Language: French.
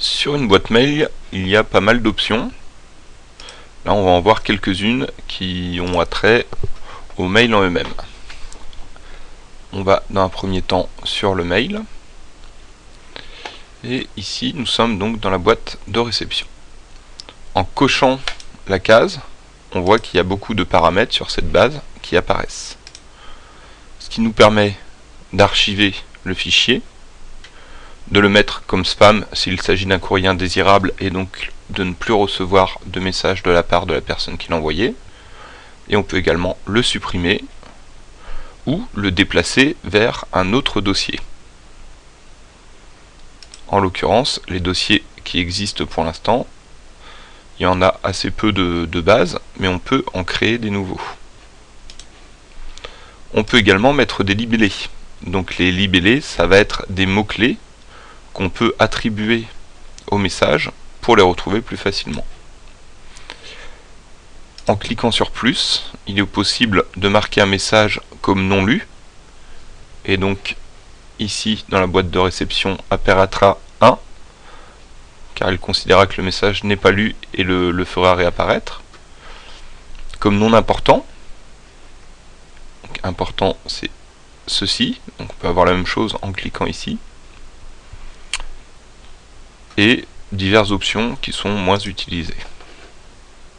Sur une boîte mail, il y a pas mal d'options. Là, on va en voir quelques-unes qui ont attrait aux mails en eux-mêmes. On va dans un premier temps sur le mail. Et ici, nous sommes donc dans la boîte de réception. En cochant la case, on voit qu'il y a beaucoup de paramètres sur cette base qui apparaissent. Ce qui nous permet d'archiver le fichier, de le mettre comme spam s'il s'agit d'un courrier indésirable et donc de ne plus recevoir de message de la part de la personne qui l'a envoyé. Et on peut également le supprimer ou le déplacer vers un autre dossier. En l'occurrence, les dossiers qui existent pour l'instant, il y en a assez peu de, de bases, mais on peut en créer des nouveaux. On peut également mettre des libellés. Donc les libellés, ça va être des mots-clés qu'on peut attribuer au message pour les retrouver plus facilement. En cliquant sur plus, il est possible de marquer un message comme non lu. Et donc ici, dans la boîte de réception, apparaîtra 1, car il considérera que le message n'est pas lu et le, fera réapparaître. Comme non important, important c'est ceci, on peut avoir la même chose en cliquant ici et diverses options qui sont moins utilisées.